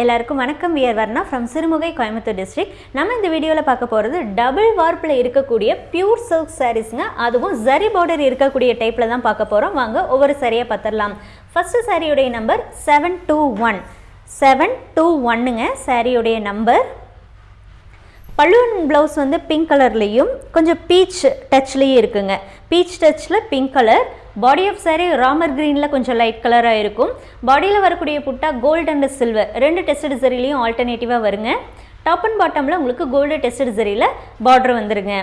எல்லாருக்கும் வணக்கம். We're Varna from Sirumugai Coimbatore district நம்ம இந்த வீடியோவில் பார்க்க போகிறது டபுள் வார்ப்பில் இருக்கக்கூடிய பியூர் சில்க் சாரீஸ்ங்க அதுவும் ஜரி பார்டர் இருக்கக்கூடிய டைப்பில் தான் பார்க்க போகிறோம் வாங்க ஒவ்வொரு சாரியாக பார்த்துடலாம் ஃபஸ்ட்டு சாரியுடைய number seven two one seven two ஒன்னுங்க சாரியுடைய நம்பர் பல்லுவன் ப்ளவுஸ் வந்து பிங்க் கலர்லேயும் கொஞ்சம் பீச் டச்லேயும் இருக்குங்க. Peach டச்சில் pink colour body of saree ராமர் க்ரீனில் கொஞ்சம் லைட் கலராக இருக்கும். பாடியில் வரக்கூடிய புட்டா கோல்டு அண்ட் சில்வர் ரெண்டு டெஸ்டட் சரிலையும் ஆல்டர்னேட்டிவாக வருங்க. டாப் அண்ட் பாட்டமில் உங்களுக்கு கோல்டு டெஸ்டட் சரியில் பார்டர் வந்துருங்க.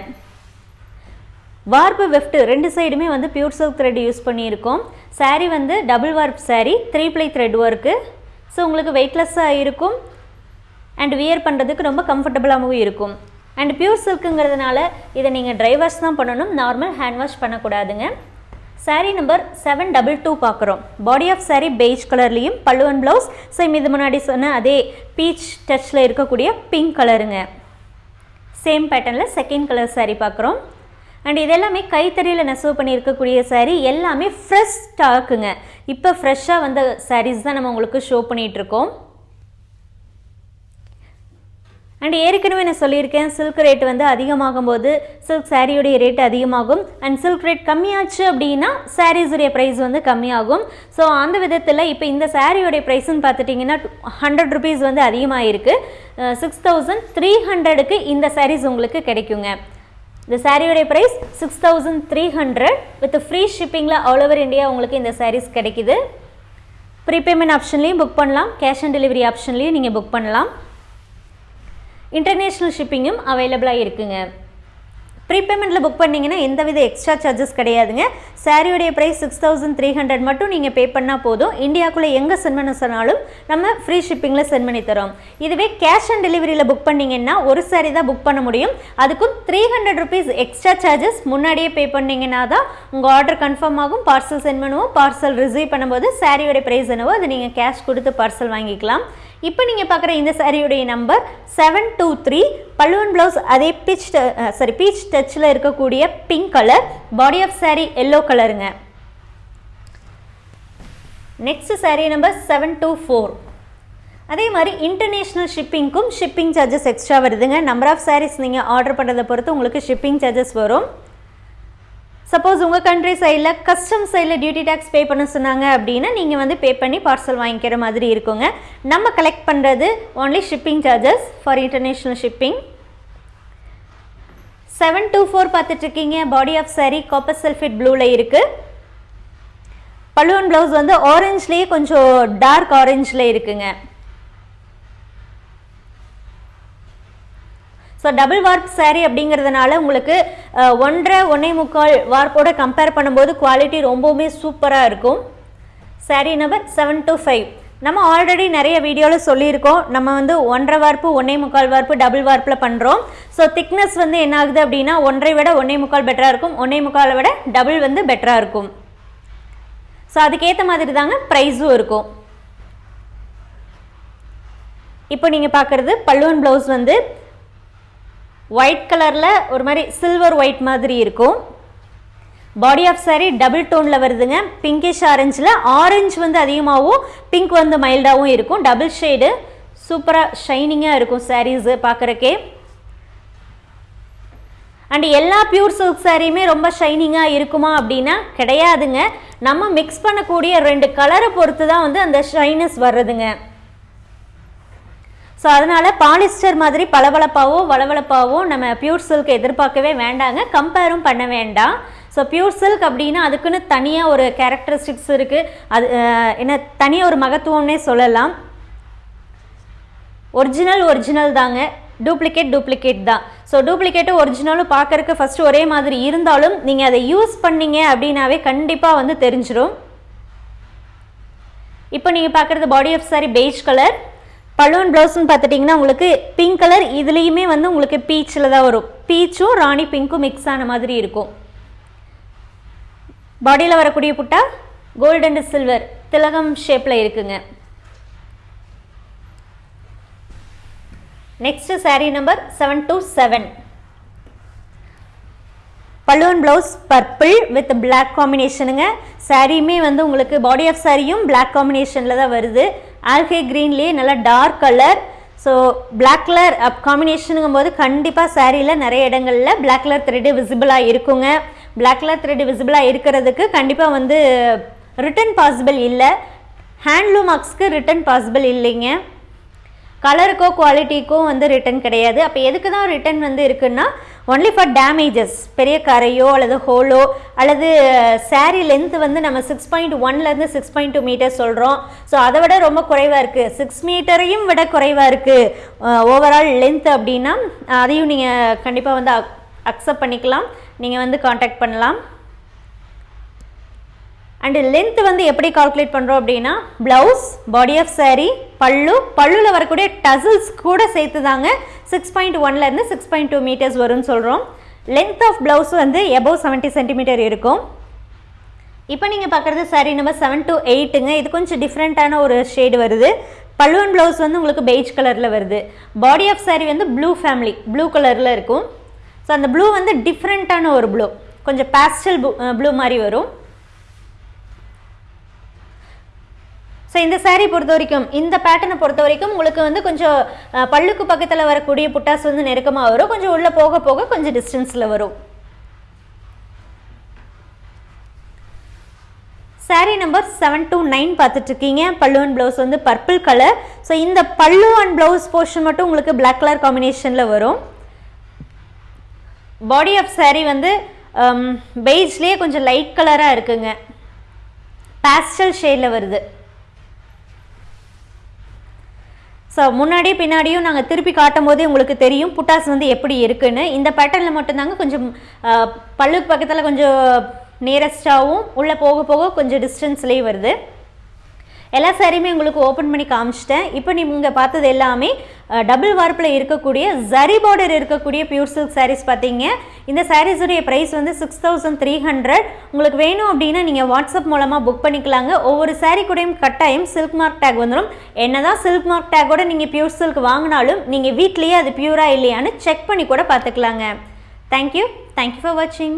வார்ப்பு வெஃப்ட் ரெண்டு சைடுமே வந்து பியூர் சில்க் த்ரெட் யூஸ் பண்ணியிருக்கோம். Saree வந்து double warp saree three ply thread work so உங்களுக்கு வெயிட்லெஸ்ஸாக இருக்கும். அண்ட் வியர் பண்ணுறதுக்கு ரொம்ப கம்ஃபர்டபுளாகவும் இருக்கும். அண்ட் பியூர் சில்க்குங்கிறதுனால இதை நீங்கள் ட்ரை வாஷ் தான் பண்ணணும். நார்மல் ஹேண்ட் வாஷ் பண்ணக்கூடாதுங்க. Saree number seven double two பார்க்குறோம் பாடி ஆஃப் saree பெய்ஜ் கலர்லேயும் பல்லுவன் ப்ளவுஸ் சேம் இது முன்னாடி சொன்ன அதே பீச் டச்சில் இருக்கக்கூடிய பிங்க் கலருங்க சேம் பேட்டர்னில் செகண்ட் கலர் சாரீ பார்க்குறோம் அண்ட் இது எல்லாமே கைத்தறியில் நெசவு பண்ணியிருக்கக்கூடிய சாரீ எல்லாமே ஃப்ரெஷ் ஸ்டாக்குங்க இப்போ ஃப்ரெஷ்ஷாக வந்த சாரீஸ் தான் நம்ம உங்களுக்கு ஷோ பண்ணிகிட்ருக்கோம் அண்ட் ஏற்கனவே நான் சொல்லியிருக்கேன் சில்க் ரேட் வந்து அதிகமாகும் போது சில்க் சாரியுடைய ரேட் அதிகமாகும். அண்ட் சில்க் ரேட் கம்மியாச்சு அப்படின்னா சாரீஸுடைய ப்ரைஸ் வந்து கம்மியாகும். ஸோ அந்த விதத்தில் இப்போ இந்த சாரியோடைய ப்ரைஸ்ன்னு பார்த்துட்டிங்கன்னா ஹண்ட்ரட் ருபீஸ் வந்து அதிகமாக இருக்குது சிக்ஸ் தௌசண்ட் த்ரீ ஹண்ட்ரடுக்கு இந்த சாரீஸ் உங்களுக்கு கிடைக்குங்க. இந்த சாரியோடைய price six thousand three hundred with free ஷிப்பிங்கில் all over India உங்களுக்கு இந்த சாரீஸ் கிடைக்குது. ப்ரீபேமெண்ட் ஆப்ஷன்லேயும் புக் பண்ணலாம். கேஷ் ஆன் டெலிவரி ஆப்ஷன்லேயும் நீங்கள் புக் பண்ணலாம். இன்டர்நேஷ்னல் ஷிப்பிங்கும் அவைலபிளாக இருக்குங்க. ப்ரீபேமெண்ட்டில் புக் பண்ணிங்கன்னா எந்தவித எக்ஸ்ட்ரா சார்ஜஸ் கிடையாதுங்க. சாரியோடைய price six thousand three hundred மட்டும் நீங்கள் பே பண்ணால் போதும். இந்தியாவுக்குள்ளே எங்கே சென்ட் பண்ண சொன்னாலும் நம்ம ஃப்ரீ ஷிப்பிங்கில் சென்ட் பண்ணி தரோம். இதுவே கேஷ் ஆன் டெலிவரியில் புக் பண்ணிங்கன்னா ஒரு சாரி தான் புக் பண்ண முடியும். அதுக்கும் three hundred rupees extra charges முன்னாடியே பே பண்ணிங்கன்னா தான் உங்கள் ஆர்டர் கன்ஃபார்ம் ஆகும். பார்சல் சென்ட் பண்ணுவோம். பார்சல் ரிசீவ் பண்ணும்போது சாரியோடைய ப்ரைஸ் என்னவோ அது நீங்கள் கேஷ் கொடுத்து பார்சல் வாங்கிக்கலாம். இப்போ நீங்கள் பார்க்குற இந்த சாரியுடைய number seven two three pallu and blouse அதே பீச் சாரி பீச் டச்சில் இருக்கக்கூடிய pink colour body of sari yellow கலருங்க next sari number seven two four அதே மாதிரி இன்டர்நேஷ்னல் ஷிப்பிங்க்கும் ஷிப்பிங் சார்ஜஸ் எக்ஸ்ட்ரா வருதுங்க. நம்பர் ஆஃப் சாரீஸ் நீங்கள் ஆர்டர் பண்ணுறதை பொறுத்து உங்களுக்கு ஷிப்பிங் சார்ஜஸ் வரும். சப்போஸ் உங்கள் கண்ட்ரி சைடில் கஸ்டம் சைடில் டியூட்டி டேக்ஸ் பே பண்ண சொன்னாங்க அப்படின்னா நீங்கள் வந்து பே பண்ணி பார்சல் வாங்கிக்கிற மாதிரி இருக்குங்க. நம்ம கலெக்ட் பண்ணுறது only shipping charges for international shipping seven two four பார்த்துட்ருக்கீங்க. Body of sari copper sulphate ப்ளூவில் இருக்குது பல்லுவன் ப்ளவுஸ் வந்து ஆரஞ்ச்லேயே கொஞ்சம் டார்க் ஆரஞ்சில் இருக்குங்க. ஸோ டபுள் வார்ப் சாரீ அப்படிங்கிறதுனால உங்களுக்கு ஒன்றரை ஒன்றே முக்கால் வார்ப்போட கம்பேர் பண்ணும்போது குவாலிட்டி ரொம்பவுமே சூப்பராக இருக்கும். Sari number seven two five நம்ம ஆல்ரெடி நிறைய வீடியோவில் சொல்லியிருக்கோம். நம்ம வந்து ஒன்றரை வார்ப்பு ஒன்றே முக்கால் வார்ப்பு டபுள் வார்ப்பில் பண்ணுறோம் ஸோ திக்னஸ் வந்து என்ன ஆகுது அப்படின்னா ஒன்றை விட ஒன்றே முக்கால் பெட்டராக இருக்கும். ஒன்றே முக்காலை விட டபுள் வந்து பெட்டராக இருக்கும். ஸோ அதுக்கேற்ற மாதிரி தாங்க ப்ரைஸும் இருக்கும். இப்போ நீங்கள் பார்க்குறது பல்லுவன் ப்ளவுஸ் வந்து ஒயிட் கலரில் ஒரு மாதிரி சில்வர் ஒயிட் மாதிரி இருக்கும். பாடி ஆஃப் சாரீ டபுள் டோனில் வருதுங்க. பிங்கிஷ் ஆரஞ்சில் ஆரஞ்சு வந்து அதிகமாகவும் பிங்க் வந்து மைல்டாகவும் இருக்கும். டபுள் ஷேடு சூப்பராக ஷைனிங்காக இருக்கும் சாரீஸு பார்க்குறக்கே அண்ட் எல்லா பியூர் சில்க் சாரியுமே ரொம்ப ஷைனிங்காக இருக்குமா அப்படின்னா கிடையாதுங்க. நம்ம மிக்ஸ் பண்ணக்கூடிய ரெண்டு கலரை பொறுத்து தான் வந்து அந்த ஷைனஸ் வர்றதுங்க. ஸோ அதனால் பாலிஸ்டர் மாதிரி பளபளப்பாவோ வளவளப்பாவோ நம்ம பியூர் சில்க் எதிர்பார்க்கவே வேண்டாங்க. கம்பேரும் பண்ண வேண்டாம். ஸோ பியூர் சில்க் அப்படின்னா அதுக்குன்னு தனியாக ஒரு கேரக்டரிஸ்டிக்ஸ் இருக்குது அது என்ன தனியாக ஒரு மகத்துவம்னே சொல்லலாம். ஒரிஜினல் ஒரிஜினல் தாங்க. டூப்ளிகேட் டூப்ளிகேட் தான். ஸோ டூப்ளிகேட்டும் ஒரிஜினலும் பார்க்கறக்கு ஃபஸ்ட்டு ஒரே மாதிரி இருந்தாலும் நீங்கள் அதை யூஸ் பண்ணீங்க அப்படின்னாவே கண்டிப்பாக வந்து தெரிஞ்சிடும் இப்போ நீங்கள் பார்க்குறது body of sari beige colour pallu and ப்ளவுஸ்னு பார்த்துட்டிங்கன்னா உங்களுக்கு பிங்க் கலர் இதுலேயுமே வந்து உங்களுக்கு பீச்சில் தான் வரும். பீச்சும் ராணி பிங்க்கும் மிக்ஸ் ஆன மாதிரி இருக்கும். பாடியில் வரக்கூடிய புட்டா? கோல்டு அண்ட் சில்வர் திலகம் ஷேப்பில் இருக்குங்க. Next sari number seven two seven pallu and blouse purple with black காம்பினேஷனுங்க சாரியுமே வந்து உங்களுக்கு பாடி ஆஃப் சாரியும் பிளாக் காம்பினேஷனில் தான் வருது. ஆல்கே க்ரீன்லேயே நல்லா dark colour so black colour of காம்பினேஷனுங்கும் போது கண்டிப்பாக சாரியில் நிறைய இடங்களில் பிளாக் கலர் த்ரெட்டு விசிபிளாக இருக்குங்க. பிளாக் கலர் த்ரெட்டு விசிபிளாக இருக்கிறதுக்கு கண்டிப்பாக வந்து ரிட்டன் பாசிபிள் இல்லை. ஹேண்ட்லூம் மார்க்ஸ்க்கு ரிட்டன் பாசிபிள் இல்லைங்க. கலருக்கோ குவாலிட்டிக்கோ வந்து ரிட்டன் கிடையாது. அப்போ எதுக்கு தான் ரிட்டன் வந்து இருக்குன்னா ஒன்லி ஃபார் டேமேஜஸ் பெரிய கரையோ அல்லது ஹோலோ அல்லது சாரீ லென்த் வந்து நம்ம சிக்ஸ் பாயிண்ட் ஒன்லேருந்து சிக்ஸ் பாயிண்ட் டூ மீட்டர் சொல்கிறோம் ஸோ அதை விட ரொம்ப குறைவாக இருக்குது சிக்ஸ் மீட்டரையும் விட குறைவாக இருக்குது ஓவரால் லென்த் அப்படின்னா அதையும் நீங்கள் கண்டிப்பாக வந்து அக்செப்ட் பண்ணிக்கலாம். நீங்கள் வந்து காண்டாக்ட் பண்ணலாம். அண்டு லென்த் வந்து எப்படி கால்குலேட் பண்ணுறோம் அப்படின்னா ப்ளவுஸ் பாடி ஆஃப் saree பல்லு பல்லுவில் வரக்கூடிய டசில்ஸ் கூட சேர்த்து தாங்க சிக்ஸ் பாயிண்ட் ஒன்லேருந்து சிக்ஸ் பாயிண்ட் டூ மீட்டர்ஸ் வரும்னு சொல்கிறோம் லென்த் ஆஃப் ப்ளவுஸ் வந்து எபோவ் செவன்ட்டி சென்டிமீட்டர் இருக்கும். இப்போ நீங்கள் பார்க்குறது saree நம்பர் செவன் டு எயிட்டுங்க இது கொஞ்சம் டிஃப்ரெண்ட்டான ஒரு ஷேடு வருது. பல்லுவன் ப்ளவுஸ் வந்து உங்களுக்கு பெய்ஜ் கலரில் வருது. பாடி ஆஃப் saree வந்து ப்ளூ ஃபேமிலி ப்ளூ கலரில் இருக்கும். ஸோ அந்த ப்ளூ வந்து டிஃப்ரெண்ட்டான ஒரு ப்ளூ கொஞ்சம் பேஸ்டல் ப்ளூ மாதிரி வரும். ஸோ இந்த சாரீ பொறுத்த வரைக்கும் இந்த பேட்டர்னை பொறுத்த வரைக்கும் உங்களுக்கு வந்து கொஞ்சம் பல்லுக்கு பக்கத்தில் வரக்கூடிய புட்டாஸ் வந்து நெருக்கமாக வரும். கொஞ்சம் உள்ளே போக போக கொஞ்சம் டிஸ்டன்ஸில் வரும். Sari number seven two nine பார்த்துட்ருக்கீங்க. பல்லு அண்ட் ப்ளவுஸ் வந்து பர்பிள் கலர் ஸோ இந்த பல்லு அண்ட் ப்ளவுஸ் போர்ஷன் மட்டும் உங்களுக்கு பிளாக் கலர் காம்பினேஷனில் வரும். பாடி ஆஃப் சாரீ வந்து பெய்ஜ்லேயே கொஞ்சம் லைட் கலராக இருக்குங்க. பேஸ்டல் ஷேடில் வருது. ஸோ முன்னாடி பின்னாடியும் நாங்கள் திருப்பி காட்டும் போதே உங்களுக்கு தெரியும் புட்டாஸ் வந்து எப்படி இருக்குன்னு. இந்த பேட்டர்னில் மட்டும்தாங்க கொஞ்சம் பல்லுக்கு பக்கத்தில் கொஞ்சம் நியரஸ்டாகவும் உள்ளே போக போக கொஞ்சம் டிஸ்டன்ஸ்லேயே வருது. எல்லா சாரியுமே உங்களுக்கு ஓப்பன் பண்ணி காமிச்சிட்டேன். இப்போ நீங்கள் பார்த்தது எல்லாமே டபுள் வார்ப்பில் இருக்கக்கூடிய ஜரி பார்டர் இருக்கக்கூடிய பியூர் சில்க் சாரீஸ் பார்த்தீங்க. இந்த சாரீஸுடைய ப்ரைஸ் வந்து சிக்ஸ் தௌசண்ட் த்ரீ ஹண்ட்ரட் உங்களுக்கு வேணும் அப்படின்னா நீங்கள் வாட்ஸ்அப் மூலமாக புக் பண்ணிக்கலாங்க. ஒவ்வொரு சாரீ கூடயும் கட்டாயம் சில்க் மார்க் டேக் வந்துடும் என்ன தான் சில்க் மார்க் டேக்கோட நீங்கள் பியூர் சில்க் வாங்கினாலும் நீங்கள் வீட்லேயே அது பியூரா இல்லையான்னு செக் பண்ணி கூட பார்த்துக்கலாங்க. தேங்க்யூ தேங்க்யூ ஃபார் வாட்சிங்